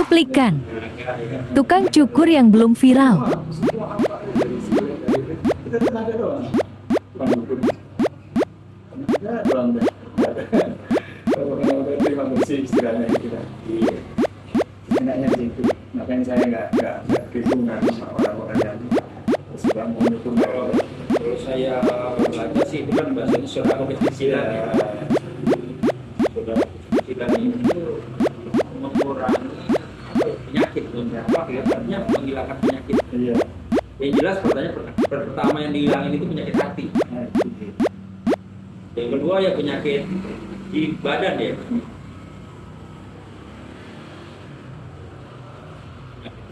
Cuplikan. Tukang cukur yang belum viral penyakit apa kelihatannya menghilangkan penyakit. Iya. Yang jelas pertanyaan per- per- pertama yang dihilangin itu penyakit hati. Nah, yang kedua ya penyakit di badan ya.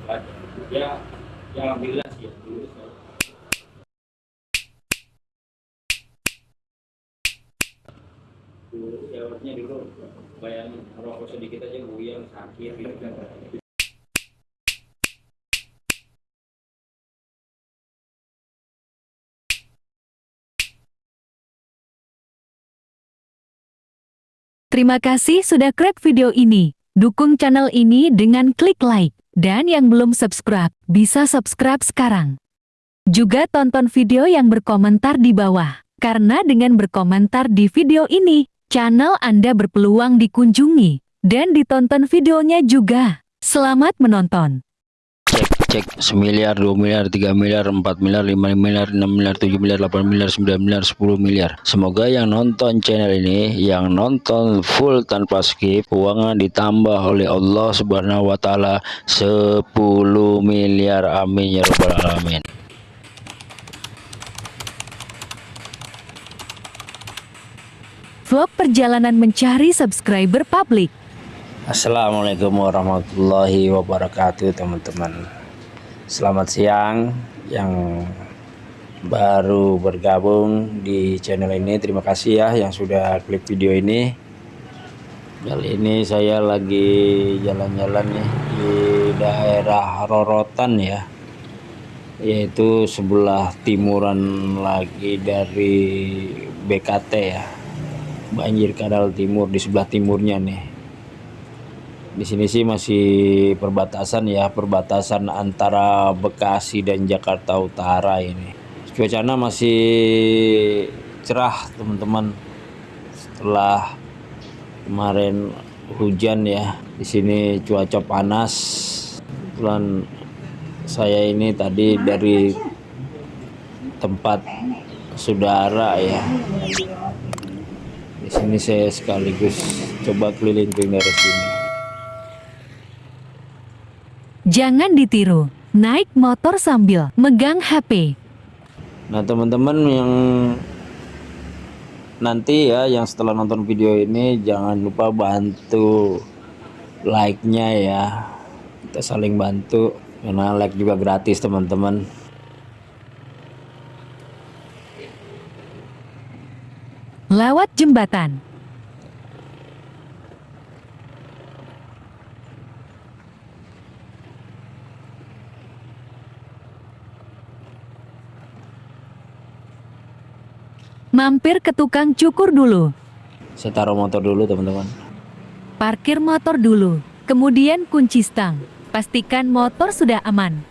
Badan ya ya alhamdulillah sih ya. Dulu saya dulu ya artinya dulu bayangin rokok sedikit aja buyang sakit gitu Terima kasih sudah klik video ini. Dukung channel ini dengan klik like. Dan yang belum subscribe, bisa subscribe sekarang. Juga tonton video yang berkomentar di bawah. Karena dengan berkomentar di video ini, channel Anda berpeluang dikunjungi. Dan ditonton videonya juga. Selamat menonton. Cek semiliar dua miliar tiga miliar empat miliar lima miliar enam miliar tujuh miliar delapan miliar sembilan miliar sepuluh miliar. Semoga yang nonton channel ini yang nonton full tanpa skip keuangan ditambah oleh Allah subhanahu wa ta'ala 10 miliar. Amin ya rabbal alamin. Vlog perjalanan mencari subscriber publik. Assalamualaikum warahmatullahi wabarakatuh teman-teman Selamat siang yang baru bergabung di channel ini. Terima kasih ya yang sudah klik video ini. Kali ini saya lagi jalan-jalan nih di daerah Rorotan ya. Yaitu sebelah timuran lagi dari BKT ya. Banjir Kadal Timur di sebelah timurnya nih di sini sih masih perbatasan ya, perbatasan antara Bekasi dan Jakarta Utara ini. Cuacanya masih cerah, teman-teman. Setelah kemarin hujan ya, di sini cuaca panas. Kebetulan saya ini tadi dari tempat saudara ya. Di sini saya sekaligus coba keliling-keliling dari sini. Jangan ditiru. Naik motor sambil megang HP. Nah teman-teman yang nanti ya yang setelah nonton video ini jangan lupa bantu like-nya ya kita saling bantu karena like juga gratis teman-teman Lewat jembatan. Mampir ke tukang cukur dulu. saya taruh motor dulu teman-teman Parkir motor dulu. Kemudian kunci stang. Pastikan motor sudah aman.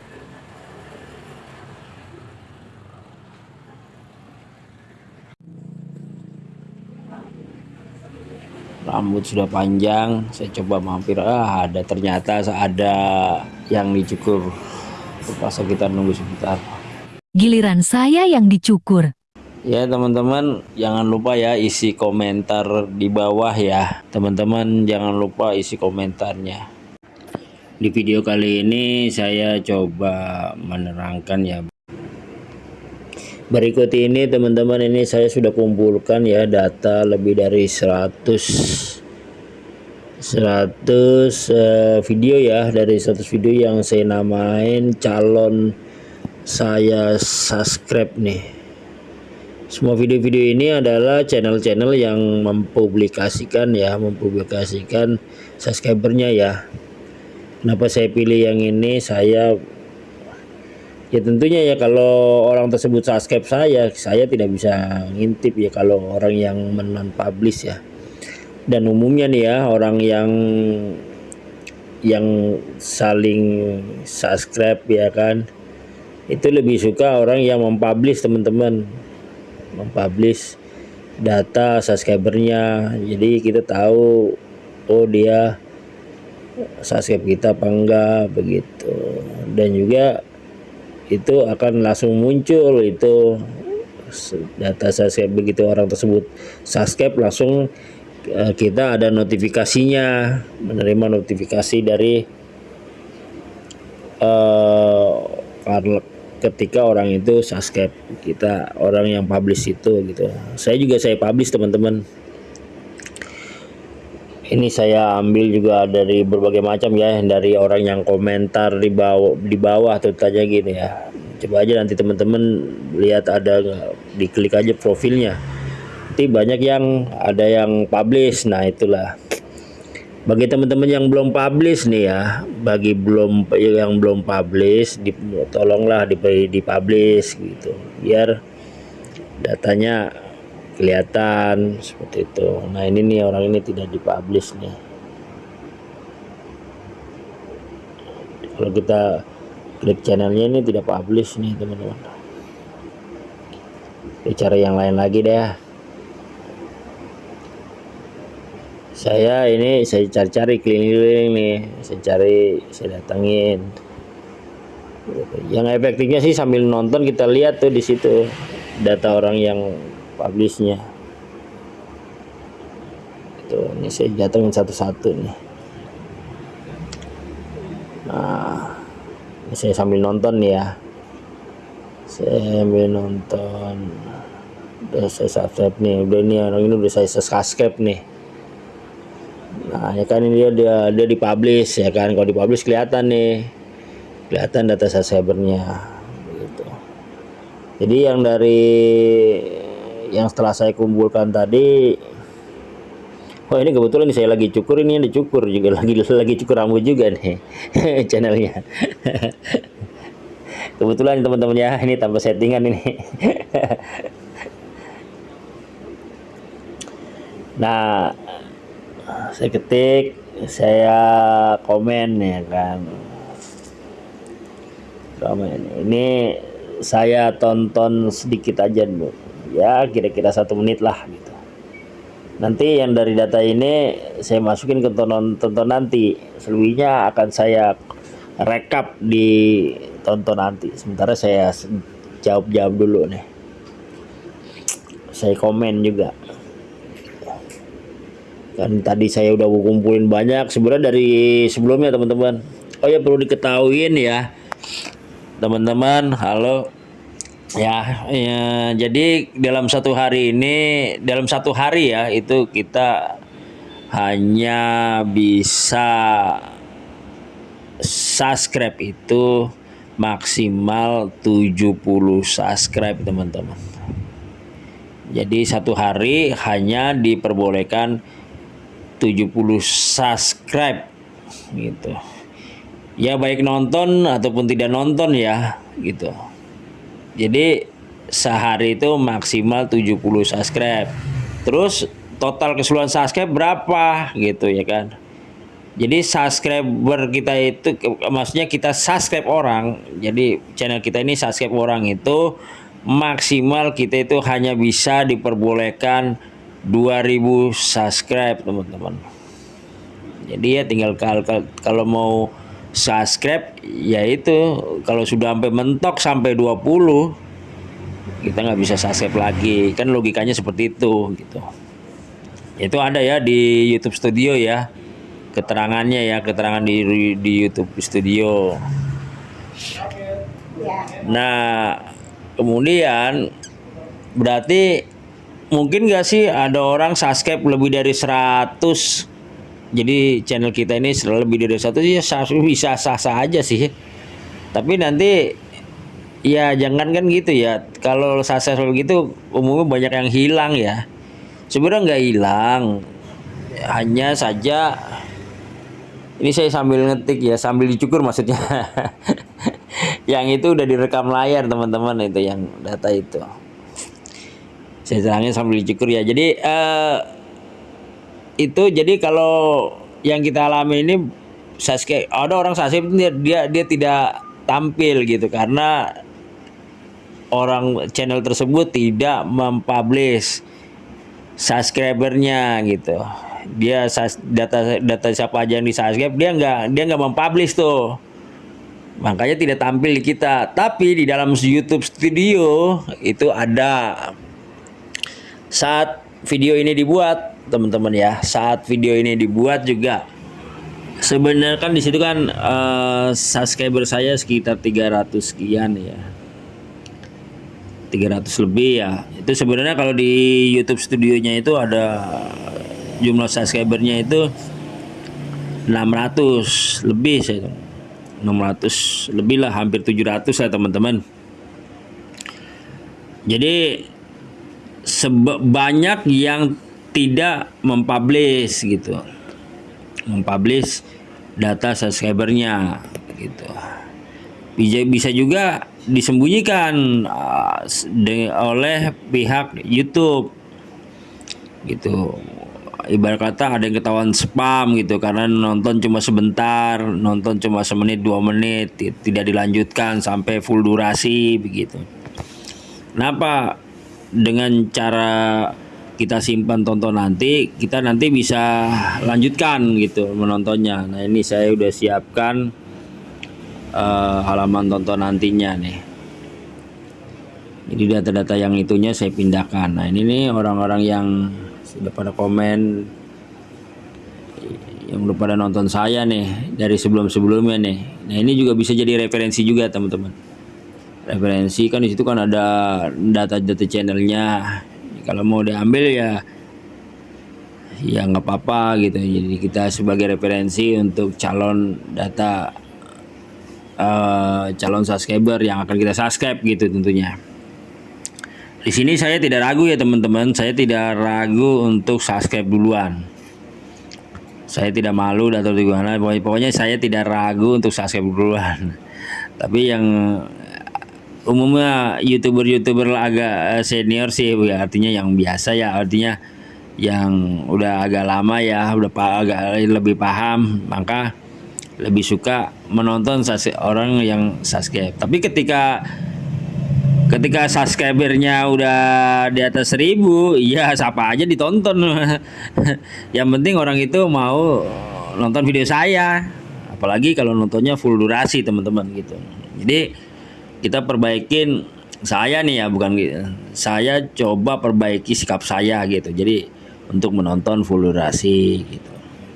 rambut sudah panjang saya coba mampir ah ada ternyata ada yang dicukur terpaksa kita nunggu sebentar Giliran saya yang dicukur. Ya teman-teman jangan lupa ya isi komentar di bawah ya. Teman-teman jangan lupa isi komentarnya. Di video kali ini saya coba menerangkan ya. Berikut ini teman-teman ini saya sudah kumpulkan ya data lebih dari 100 100 eh, video ya. Dari 100 video yang saya namain calon saya subscribe nih semua video-video ini adalah channel-channel yang mempublikasikan ya, mempublikasikan subscribernya ya. Kenapa saya pilih yang ini? Saya ya tentunya ya kalau orang tersebut subscribe saya, saya tidak bisa ngintip ya kalau orang yang menon publish ya. Dan umumnya nih ya, orang yang yang saling subscribe ya kan itu lebih suka orang yang mempublish teman-teman mempublish data subscribernya. Jadi kita tahu oh dia subscribe kita apa enggak begitu. Dan juga itu akan langsung muncul itu data subscribe begitu orang tersebut subscribe langsung Eh, kita ada notifikasinya menerima notifikasi dari uh, ketika orang itu subscribe kita orang yang publish itu gitu. Saya juga saya publish teman-teman. Ini saya ambil juga dari berbagai macam ya dari orang yang komentar di bawah di bawah tanya gini ya. Coba aja nanti teman-teman lihat ada diklik aja profilnya. Nanti banyak yang ada yang publish. Nah itulah bagi teman-teman yang belum publish nih ya bagi belum yang belum publish di, tolonglah di, di publish gitu biar datanya kelihatan seperti itu. Nah ini nih orang ini tidak dipublish nih. Kalau kita klik channelnya ini tidak publish nih teman-teman. Cara yang lain lagi deh saya ini saya cari-cari keliling-keliling nih. Saya cari saya datangin yang efektifnya sih sambil nonton kita lihat tuh di situ data orang yang publishnya. Itu ini saya datangin satu-satu nih. Nah ini saya sambil nonton nih ya. Saya sambil nonton. Udah saya subscribe nih. Udah ini orang ini udah saya subscribe nih Nah, ya kan ini dia dia, dia dipublish ya kan. Kalau dipublish kelihatan nih. Kelihatan data subscribernya gitu. Jadi yang dari yang setelah saya kumpulkan tadi Oh ini kebetulan saya lagi cukur ini yang dicukur juga lagi lagi cukur rambut juga nih channelnya. kebetulan teman-teman ya ini tanpa settingan ini. nah saya ketik saya komen ya kan. Komen. Ini saya tonton sedikit aja dulu ya kira-kira satu menit lah gitu. Nanti yang dari data ini saya masukin ke tonton tonton nanti. Selebihnya akan saya rekap di tonton nanti. Sementara saya jawab jawab dulu nih. Saya komen juga kan tadi saya udah kumpulin banyak. Sebenarnya dari sebelumnya teman-teman. Oh ya perlu diketahuin ya. Teman-teman halo. Ya, ya jadi dalam satu hari ini dalam satu hari ya itu kita hanya bisa subscribe itu maksimal 70 subscribe teman-teman. Jadi satu hari hanya diperbolehkan 70 subscribe gitu. Ya baik nonton ataupun tidak nonton ya gitu. Jadi sehari itu maksimal 70 subscribe. Terus total keseluruhan subscribe berapa gitu ya kan? Jadi subscriber kita itu maksudnya kita subscribe orang. Jadi channel kita ini subscribe orang itu maksimal kita itu hanya bisa diperbolehkan 2000 subscribe teman-teman. Jadi ya tinggal kalau, kalau mau subscribe yaitu kalau sudah sampai mentok sampai 20 kita nggak bisa subscribe lagi. Kan logikanya seperti itu gitu. Itu ada ya di YouTube Studio ya keterangannya ya keterangan di di YouTube Studio. Nah kemudian berarti mungkin gak sih ada orang subscribe lebih dari 100 jadi channel kita ini lebih dari 100 ya bisa sah-sah aja sih. Tapi nanti ya jangan kan gitu ya. Kalau sukses begitu umumnya banyak yang hilang ya. Sebenarnya nggak hilang. Hanya saja ini saya sambil ngetik ya sambil dicukur maksudnya. Yang itu udah direkam layar teman-teman itu yang data itu saya terangin sambil dicukur ya. Jadi uh, itu jadi kalau yang kita alami ini subscribe ada orang subscribe dia dia, dia tidak tampil gitu karena orang channel tersebut tidak mempublish subscribernya gitu. Dia data data siapa aja yang di subscribe dia nggak dia nggak mempublish tuh. Makanya tidak tampil di kita. Tapi di dalam YouTube Studio itu ada saat video ini dibuat teman-teman ya saat video ini dibuat juga. Sebenarnya kan di situ kan uh, subscriber saya sekitar 300 sekian ya. 300 lebih ya. Itu sebenarnya kalau di YouTube studionya itu ada jumlah subscribernya itu 600 lebih saya 600 lebih lah hampir 700 lah teman-teman. Jadi sebanyak yang tidak mempublish gitu. Mempublish data subscribernya gitu. Bisa bisa juga disembunyikan uh, oleh pihak YouTube gitu. Ibarat kata ada yang ketahuan spam gitu karena nonton cuma sebentar nonton cuma semenit dua menit tidak dilanjutkan sampai full durasi begitu. Kenapa dengan cara kita simpan tonton nanti kita nanti bisa lanjutkan gitu menontonnya nah ini saya udah siapkan uh, halaman tonton nantinya nih jadi data-data yang itunya saya pindahkan nah ini nih orang-orang yang sudah pada komen yang udah pada nonton saya nih dari sebelum-sebelumnya nih. Nah, ini juga bisa jadi referensi juga, teman-teman. Referensi kan di situ kan ada data-data channelnya. Kalau mau diambil ya ya nggak apa-apa gitu. Jadi kita sebagai referensi untuk calon data uh, calon subscriber yang akan kita subscribe gitu tentunya. Di sini saya tidak ragu ya teman-teman, saya tidak ragu untuk subscribe duluan. Saya tidak malu atau gimana, pokoknya saya tidak ragu untuk subscribe duluan. Tapi yang umumnya youtuber-youtuber agak senior sih, ya, artinya yang biasa ya, artinya yang udah agak lama ya, udah agak lebih paham, maka lebih suka menonton orang yang subscribe. Tapi ketika ketika subscribernya udah di atas seribu ya siapa aja ditonton. Yang penting orang itu mau nonton video saya. Apalagi kalau nontonnya full durasi teman-teman gitu. Jadi kita perbaikin saya nih ya bukan gitu. Saya coba perbaiki sikap saya gitu. Jadi untuk menonton full durasi gitu.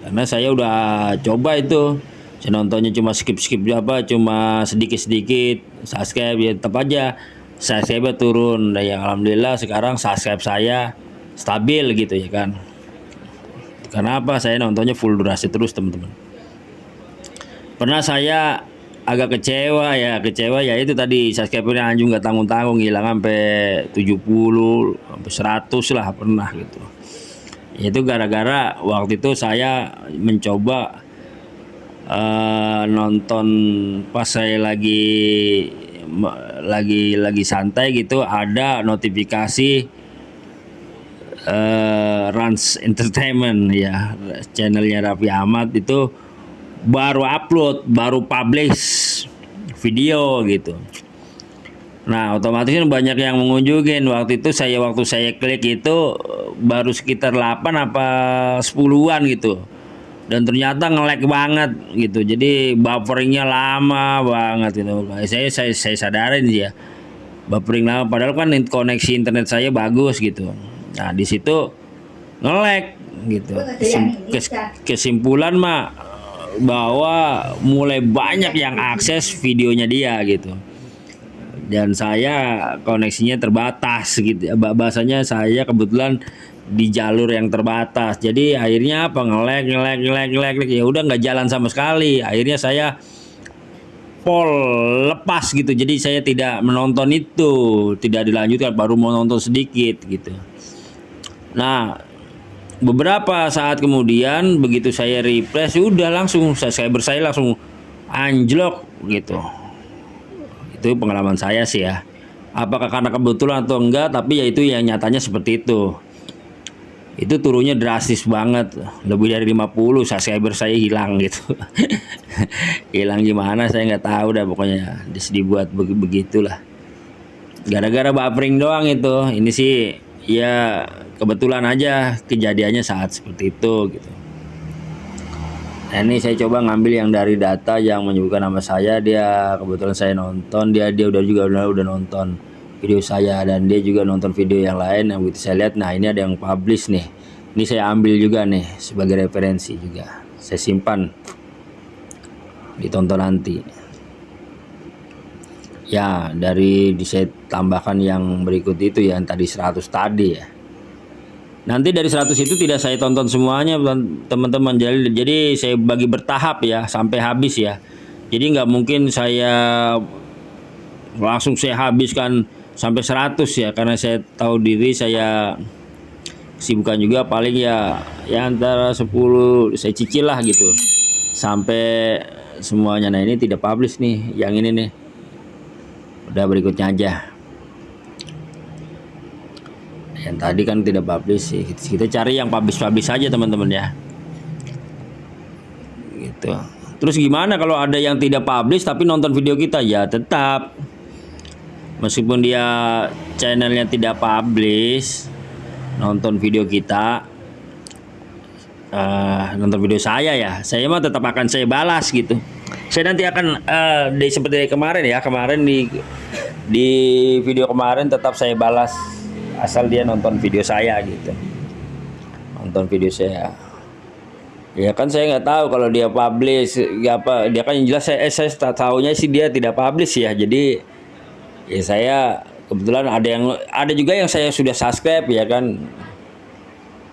Karena saya udah coba itu. Saya nontonnya cuma skip skip apa cuma sedikit sedikit subscribe ya tetap aja. Subscribe turun. Dan yang alhamdulillah sekarang subscribe saya stabil gitu ya kan. Karena apa? Saya nontonnya full durasi terus teman-teman. Pernah saya agak kecewa ya kecewa ya itu tadi. Subscribernya anjung nggak tanggung-tanggung hilang sampai 70 sampai 100 lah pernah gitu. Itu gara-gara waktu itu saya mencoba uh, nonton pas saya lagi lagi lagi santai gitu ada notifikasi uh, Rans Entertainment ya channelnya Raffi Ahmad itu baru upload baru publish video gitu. Nah otomatis kan banyak yang mengunjungin. Waktu itu saya waktu saya klik itu baru sekitar 8 apa 10-an gitu. Dan ternyata ngelek banget gitu. Jadi bufferingnya lama banget gitu. Saya saya saya sadarin ya. Buffering lama. Padahal kan koneksi internet saya bagus gitu. Nah di situ ngelek gitu. Kes, kesimpulan mah bahwa mulai banyak yang akses videonya dia gitu dan saya koneksinya terbatas gitu bahasanya saya kebetulan di jalur yang terbatas. Jadi akhirnya apa ngelek ngelek ngelek, ngelek. ya udah nggak jalan sama sekali. Akhirnya saya pol lepas gitu. Jadi saya tidak menonton itu, tidak dilanjutkan baru mau nonton sedikit gitu. Nah, beberapa saat kemudian begitu saya refresh udah langsung subscriber saya langsung anjlok gitu. Itu pengalaman saya sih ya. Apakah karena kebetulan atau enggak, tapi ya itu yang nyatanya seperti itu. Itu turunnya drastis banget. Lebih dari 50 subscriber saya hilang gitu. Hilang gimana saya nggak tahu dah pokoknya dibuat beg begitulah. Gara-gara buffering doang itu. Ini sih ya kebetulan aja kejadiannya saat seperti itu gitu. Nah ini saya coba ngambil yang dari data yang menyebutkan nama saya. Dia kebetulan saya nonton. Dia dia udah juga udah, udah nonton video saya dan dia juga nonton video yang lain yang begitu saya lihat. Nah ini ada yang publish nih. Ini saya ambil juga nih sebagai referensi juga. Saya simpan ditonton nanti. Ya dari di saya tambahkan yang berikut itu yang tadi 100 tadi ya nanti dari 100 itu tidak saya tonton semuanya teman-teman. Jadi, jadi saya bagi bertahap ya sampai habis ya. Jadi nggak mungkin saya langsung saya habiskan sampai 100 ya karena saya tahu diri saya sibukan juga paling ya ya antara 10 saya cicil lah gitu. Sampai semuanya. Nah ini tidak publish nih yang ini nih. Udah berikutnya aja yang tadi kan tidak publish sih. Kita cari yang publish-publish saja teman-teman ya. Gitu. Terus gimana kalau ada yang tidak publish tapi nonton video kita? Ya tetap. Meskipun dia channelnya tidak publish nonton video kita uh, nonton video saya ya. Saya mah tetap akan saya balas gitu. Saya nanti akan uh, di seperti kemarin ya kemarin di di video kemarin tetap saya balas asal dia nonton video saya gitu. Nonton video saya. Ya kan saya nggak tahu kalau dia publish ya apa dia kan yang jelas saya eh, saya tahunya sih dia tidak publish ya. Jadi ya saya kebetulan ada yang ada juga yang saya sudah subscribe ya kan.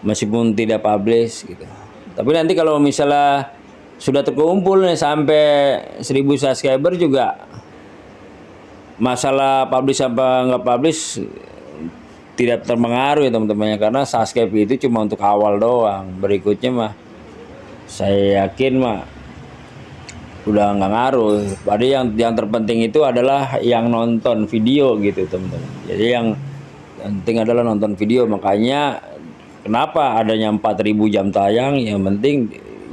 Meskipun tidak publish gitu. Tapi nanti kalau misalnya sudah terkumpul nih sampai 1000 subscriber juga masalah publish apa nggak publish tidak terpengaruh ya teman-teman karena subscribe itu cuma untuk awal doang berikutnya mah saya yakin mah udah nggak ngaruh. Pada yang yang terpenting itu adalah yang nonton video gitu teman-teman. Jadi yang penting adalah nonton video. Makanya kenapa adanya 4000 jam tayang? Yang penting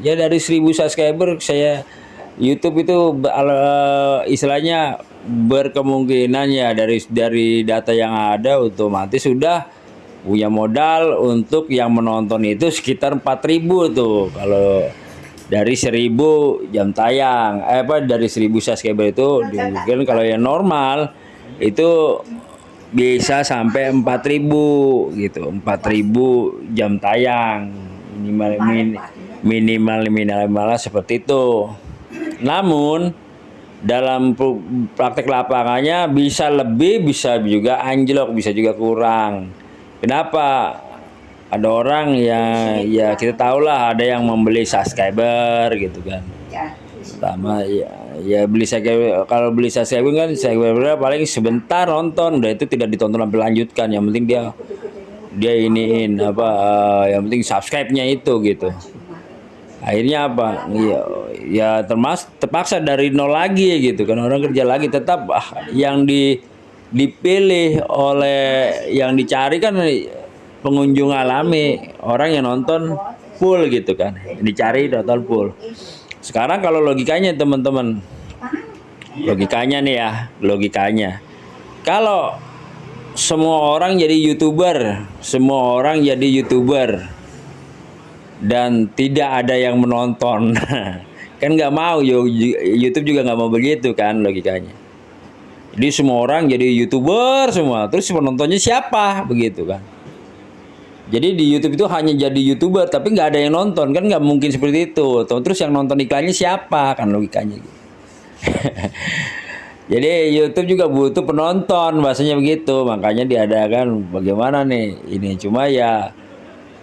ya dari 1000 subscriber saya YouTube itu uh, istilahnya berkemungkinan ya dari dari data yang ada otomatis sudah punya modal untuk yang menonton itu sekitar 4000 tuh. Kalau dari 1000 jam tayang eh, apa dari 1000 subscriber itu mungkin kalau yang normal itu bisa sampai 4000 gitu 4000 jam tayang. Minimal min, minimal minimal seperti itu. Namun dalam praktek lapangannya bisa lebih bisa juga anjlok bisa juga kurang. Kenapa? Ada orang yang ya kita tahu lah ada yang membeli subscriber gitu kan. Ya. sama ya ya beli subscriber kalau beli subscriber kan subscriber paling sebentar nonton udah itu tidak ditonton sampai lanjutkan. Yang penting dia dia iniin apa uh, yang penting subscribe-nya itu gitu akhirnya apa? Ya, ya termas terpaksa dari nol lagi gitu kan. Orang kerja lagi tetap ah, yang di dipilih oleh yang dicari kan pengunjung alami. Orang yang nonton full gitu kan. Dicari nonton full. Sekarang kalau logikanya teman-teman. Logikanya nih ya logikanya. Kalau semua orang jadi youtuber semua orang jadi youtuber dan tidak ada yang menonton. Kan nggak mau YouTube juga nggak mau begitu kan logikanya. Jadi semua orang jadi youtuber semua terus penontonnya siapa? Begitu kan. Jadi di YouTube itu hanya jadi youtuber tapi nggak ada yang nonton. Kan nggak mungkin seperti itu. Terus yang nonton iklannya siapa? Kan logikanya gitu. Jadi YouTube juga butuh penonton bahasanya begitu. Makanya diadakan bagaimana nih ini. Cuma ya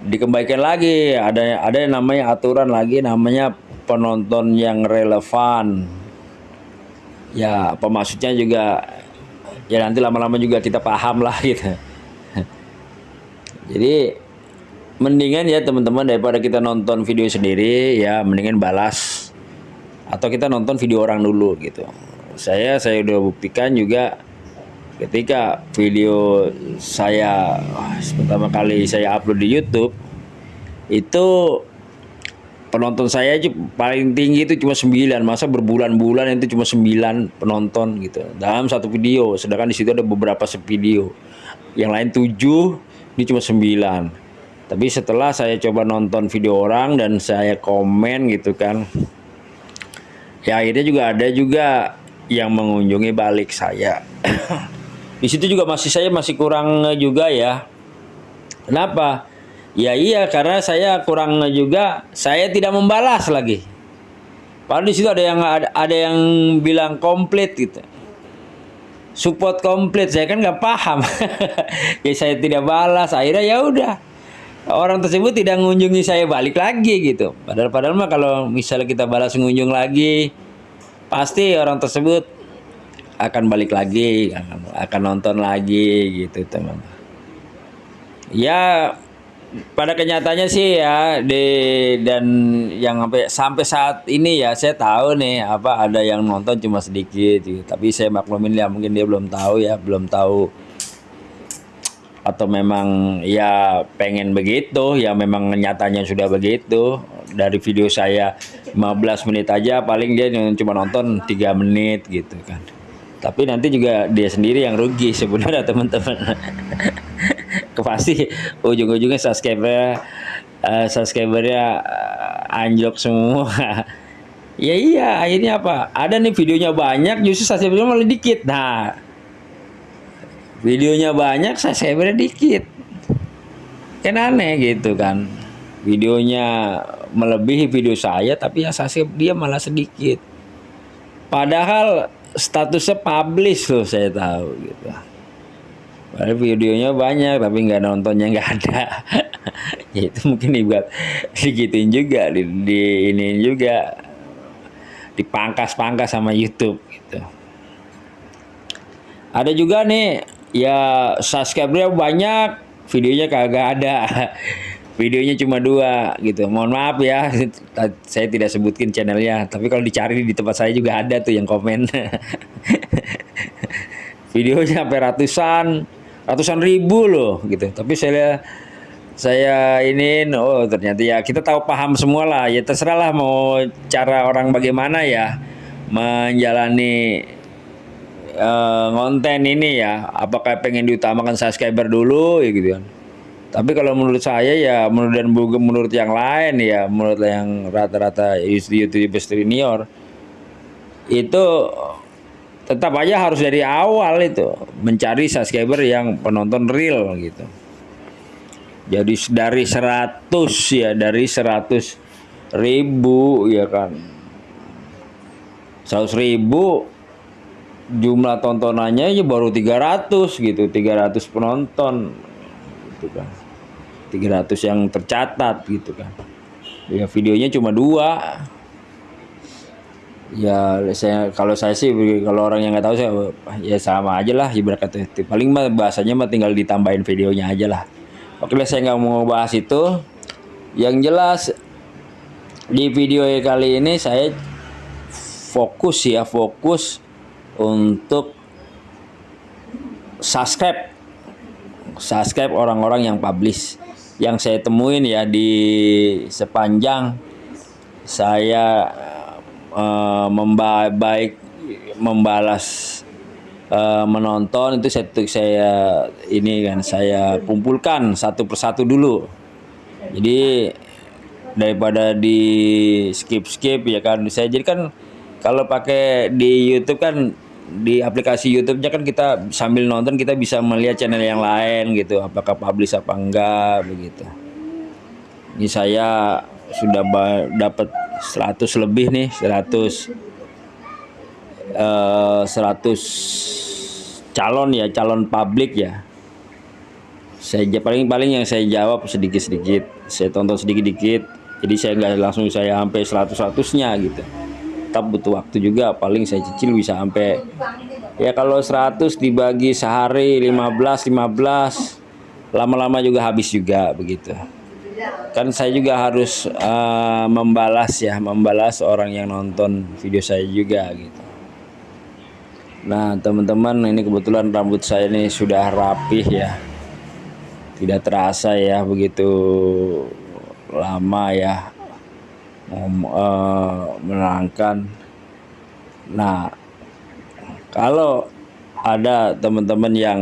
dikembalikan lagi. Ada ada yang namanya aturan lagi namanya penonton yang relevan. Ya apa maksudnya juga ya nanti lama-lama juga kita paham lah gitu. Jadi mendingan ya teman-teman daripada kita nonton video sendiri ya mendingan balas. Atau kita nonton video orang dulu gitu. Saya saya udah buktikan juga ketika video saya pertama kali saya upload di YouTube itu penonton saya aja paling tinggi itu cuma 9 masa berbulan-bulan itu cuma 9 penonton gitu. Dalam satu video sedangkan di situ ada beberapa video yang lain 7 ini cuma 9 tapi setelah saya coba nonton video orang dan saya komen gitu kan ya akhirnya juga ada juga yang mengunjungi balik saya di situ juga masih saya masih kurang juga ya kenapa Ya iya karena saya kurang juga saya tidak membalas lagi. Padahal di situ ada yang ada, ada yang bilang komplit gitu. Support komplit saya kan nggak paham. ya saya tidak balas akhirnya ya udah orang tersebut tidak mengunjungi saya balik lagi gitu. Padahal padahal mah kalau misalnya kita balas mengunjung lagi pasti orang tersebut akan balik lagi akan, nonton lagi gitu teman. Ya pada kenyataannya sih ya di dan yang sampai sampai saat ini ya saya tahu nih apa ada yang nonton cuma sedikit gitu. tapi saya maklumin ya mungkin dia belum tahu ya belum tahu atau memang ya pengen begitu ya memang nyatanya sudah begitu dari video saya 15 menit aja paling dia cuma nonton tiga menit gitu kan tapi nanti juga dia sendiri yang rugi sebenarnya teman-teman. Pasti ujung-ujungnya subscriber uh, subscribernya uh, anjlok semua. Ya iya akhirnya apa? Ada nih videonya banyak justru subscribernya malah dikit. Nah videonya banyak subscribernya dikit. Kan aneh gitu kan. Videonya melebihi video saya tapi yang subscribe dia malah sedikit. Padahal statusnya publish loh saya tahu gitu Padahal videonya banyak tapi nggak nontonnya nggak ada. ya itu mungkin dibuat digituin juga di, di ini juga dipangkas-pangkas sama YouTube gitu. Ada juga nih ya subscribernya banyak, videonya kagak ada. videonya cuma dua gitu. Mohon maaf ya, saya tidak sebutkin channelnya. Tapi kalau dicari di tempat saya juga ada tuh yang komen. videonya sampai ratusan, ratusan ribu loh gitu tapi saya saya ini oh ternyata ya kita tahu paham semua lah ya terserah lah mau cara orang bagaimana ya menjalani uh, konten ini ya apakah pengen diutamakan subscriber dulu ya gitu kan tapi kalau menurut saya ya menurut dan menurut yang lain ya menurut yang rata-rata youtuber senior itu tetap aja harus dari awal itu mencari subscriber yang penonton real gitu. Jadi dari 100 ya dari 100 ribu ya kan 100 ribu jumlah tontonannya ya baru 300 gitu 300 penonton gitu kan 300 yang tercatat gitu kan. Ya videonya cuma dua. Ya saya kalau saya sih kalau orang yang nggak tahu saya ya sama aja lah ibarat paling mah bahasanya mah tinggal ditambahin videonya aja lah. Oke lah saya nggak mau bahas itu. Yang jelas di video kali ini saya fokus ya fokus untuk subscribe. Subscribe orang-orang yang publish yang saya temuin ya di sepanjang saya uh, membaik membalas uh, menonton itu saya saya ini kan saya kumpulkan satu persatu dulu. Jadi daripada di skip skip ya kan saya jadi kan kalau pakai di YouTube kan di aplikasi YouTube-nya kan kita sambil nonton kita bisa melihat channel yang lain gitu. Apakah publish apa enggak begitu. Ini saya sudah dapat 100 lebih nih 100 uh, 100 calon ya calon publik ya. Saya paling-paling yang saya jawab sedikit-sedikit. Saya tonton sedikit-sedikit jadi saya nggak langsung saya sampai 100 nya gitu tetap butuh waktu juga paling saya cicil bisa sampai ya kalau 100 dibagi sehari 15 15 lama-lama juga habis juga begitu. Kan saya juga harus uh, membalas ya membalas orang yang nonton video saya juga gitu. Nah teman-teman ini kebetulan rambut saya ini sudah rapih ya. Tidak terasa ya begitu lama ya eh, menerangkan. Nah kalau ada teman-teman yang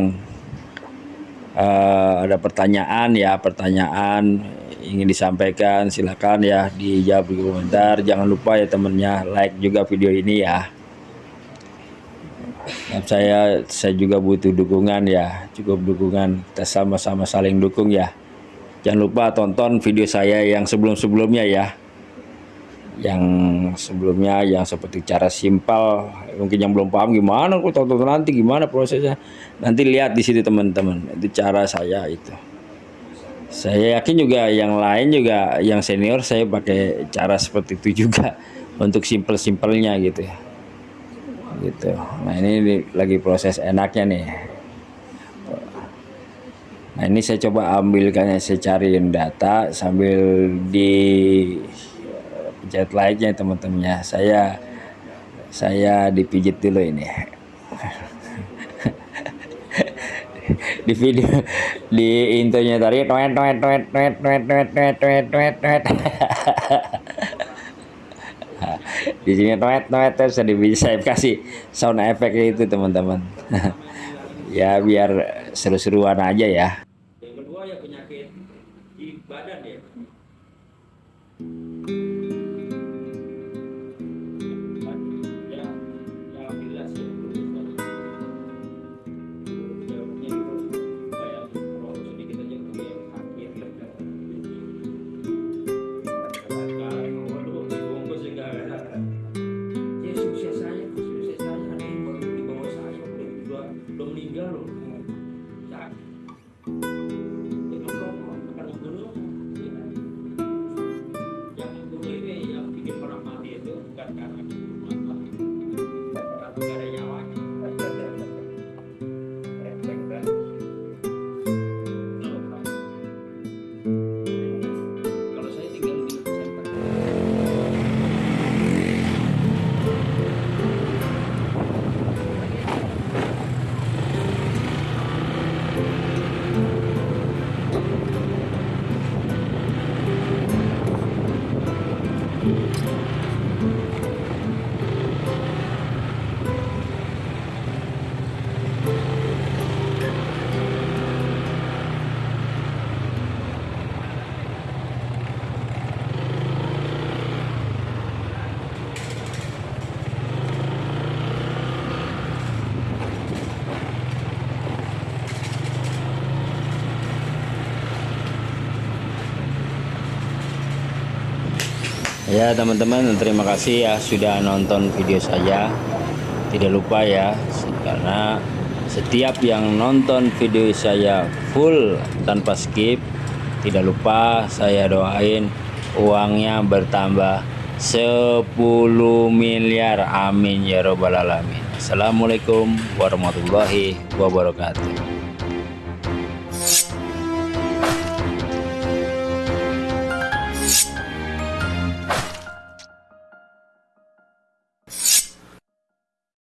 eh, ada pertanyaan ya pertanyaan ingin disampaikan silakan ya dijawab di komentar. Jangan lupa ya temennya like juga video ini ya. Dan saya saya juga butuh dukungan ya cukup dukungan. Kita sama-sama saling dukung ya. Jangan lupa tonton video saya yang sebelum-sebelumnya ya yang sebelumnya yang seperti cara simpel mungkin yang belum paham gimana kok tonton nanti gimana prosesnya? Nanti lihat di situ teman-teman. Itu cara saya itu. Saya yakin juga yang lain juga yang senior saya pakai cara seperti itu juga untuk simpel-simpelnya gitu. Ya gitu. Nah ini lagi proses enaknya nih. Nah ini saya coba ambilkannya saya cariin data sambil di pencet like-nya teman-temannya. Saya saya dipijit dulu ini. Di video di intronya tadi tuet tuet tuet tuet tuet tuet tuet tuet tuet tuet di sini tuet tuet terus saya bisa kasih sound effect itu teman-teman. Ya biar seru-seruan aja ya Ya teman-teman terima kasih ya sudah nonton video saya. Tidak lupa ya karena setiap yang nonton video saya full tanpa skip Tidak lupa saya doain uangnya bertambah 10 miliar. Amin ya robbal alamin. Assalamualaikum warahmatullahi wabarakatuh